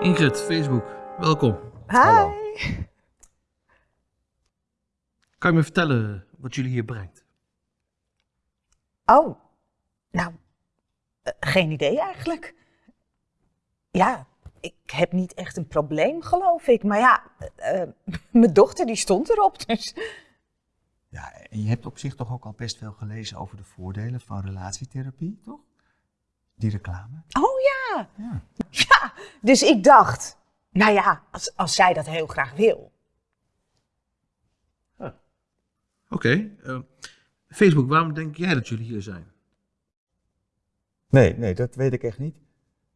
Ingrid, Facebook, welkom. Hi. Hallo. Kan je me vertellen wat jullie hier brengt? Oh, nou, eh, geen idee eigenlijk. Ja, ik heb niet echt een probleem, geloof ik. Maar ja, eh, eh, mijn dochter die stond erop, dus... Ja, en je hebt op zich toch ook al best veel gelezen over de voordelen van relatietherapie, toch? Die reclame. Oh ja, Ja. Ja. Dus ik dacht, nou ja, als, als zij dat heel graag wil. Oké. eh, Facebook, waarom denk jij dat jullie hier zijn? Nee, nee, dat weet ik echt niet.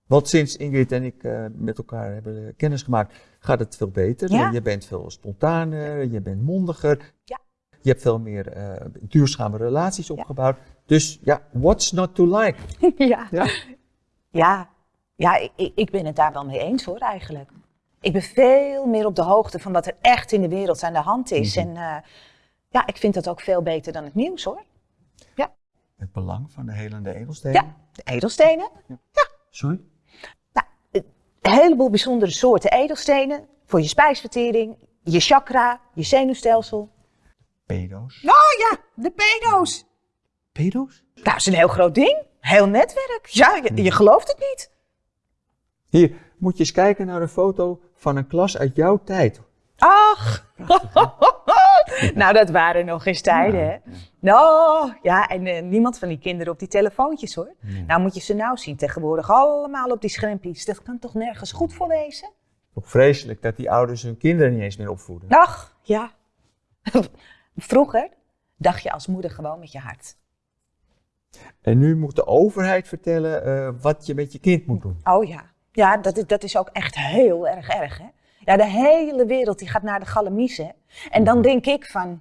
Want sinds Ingrid en ik eh, met elkaar hebben eh, kennis gemaakt, gaat het veel beter. Ja. Je bent veel spontaner, je bent mondiger. Ja. Je hebt veel meer eh, duurzame relaties opgebouwd. Dus ja, what's not to like? ja. Ja. Ja, ja ik, ik- ben het daar wel mee eens hoor, eigenlijk. Ik ben veel meer op de hoogte van wat er echt in de wereld aan de hand is. Mhm. En eh, ja, ik vind dat ook veel beter dan het nieuws hoor. Het belang van de helende edelstenen. Ja, de edelstenen. Sorry? Een heleboel bijzondere soorten edelstenen. Voor je spijsvertering, je chakra, je zenuwstelsel. Pedo's. Oh ja, de pedo's. Pedo's? Nou, dat is een heel groot ding. Heel netwerk. Ja, je, je gelooft het niet. Hier, moet je eens kijken naar een foto van een klas uit jouw tijd. Ach. nou, dat waren nog eens tijden, hè? Nou, ja, en eh, niemand van die kinderen op die telefoontjes, hoor. Nou moet je ze nou zien tegenwoordig allemaal op die schermpjes. Dat kan toch nergens goed voor wezen? Toch vreselijk dat die ouders hun kinderen niet eens meer opvoeden. Ach, ja. Vroeger dacht je als moeder gewoon met je hart. En nu moet de overheid vertellen eh, wat je met je kind moet doen. Oh ja. Ja, dat is, dat is ook echt heel erg erg, hè? Ja, de hele wereld die gaat naar de galamiezen. En dan denk ik van...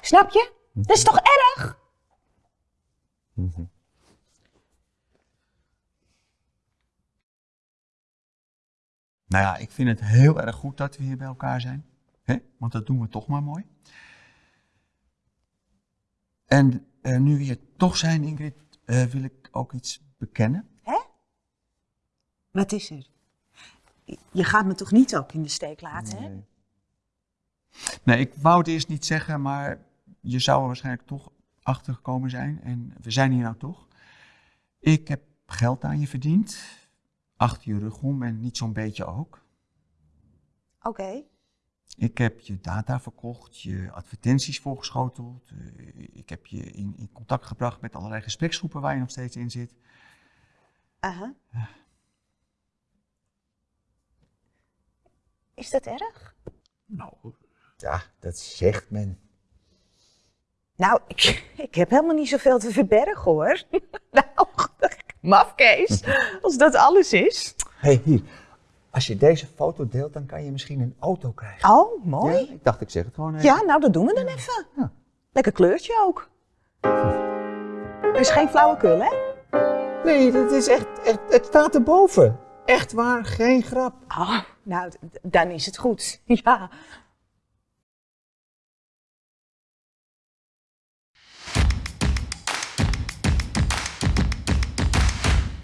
Snap je? Dat is toch erg? Nou ja, ik vind het heel erg goed dat we hier bij elkaar zijn. Hè? Want dat doen we toch maar mooi. En eh, nu we hier toch zijn, Ingrid, eh, wil ik ook iets bekennen. Wat is er? Je gaat me toch niet ook in de steek laten, hè? Nee. Ik wou het eerst niet zeggen, maar je zou er waarschijnlijk toch achter gekomen zijn. En we zijn hier nou toch. Ik heb geld aan je verdiend. Achter je rug om en niet zo'n beetje ook. Oké. Ik heb je data verkocht, je advertenties voorgeschoteld. eh, ik heb je in, in contact gebracht met allerlei gespreksgroepen waar je nog steeds in zit. Aha. Is dat erg? Nou, Ja, dat zegt men. Nou, ik, ik heb helemaal niet zoveel te verbergen, hoor. nou, mafkees, als dat alles is. Hé, hey, hier. Als je deze foto deelt, dan kan je misschien een auto krijgen. Oh, mooi. Ja, ik dacht, ik zeg het gewoon even. Ja, nou, dat doen we dan even. Ja. Lekker kleurtje ook. Er is geen flauwekul, hè? Nee, dat is echt, echt, het staat erboven. Echt waar, geen grap. Oh, nou, dan is het goed. Ja.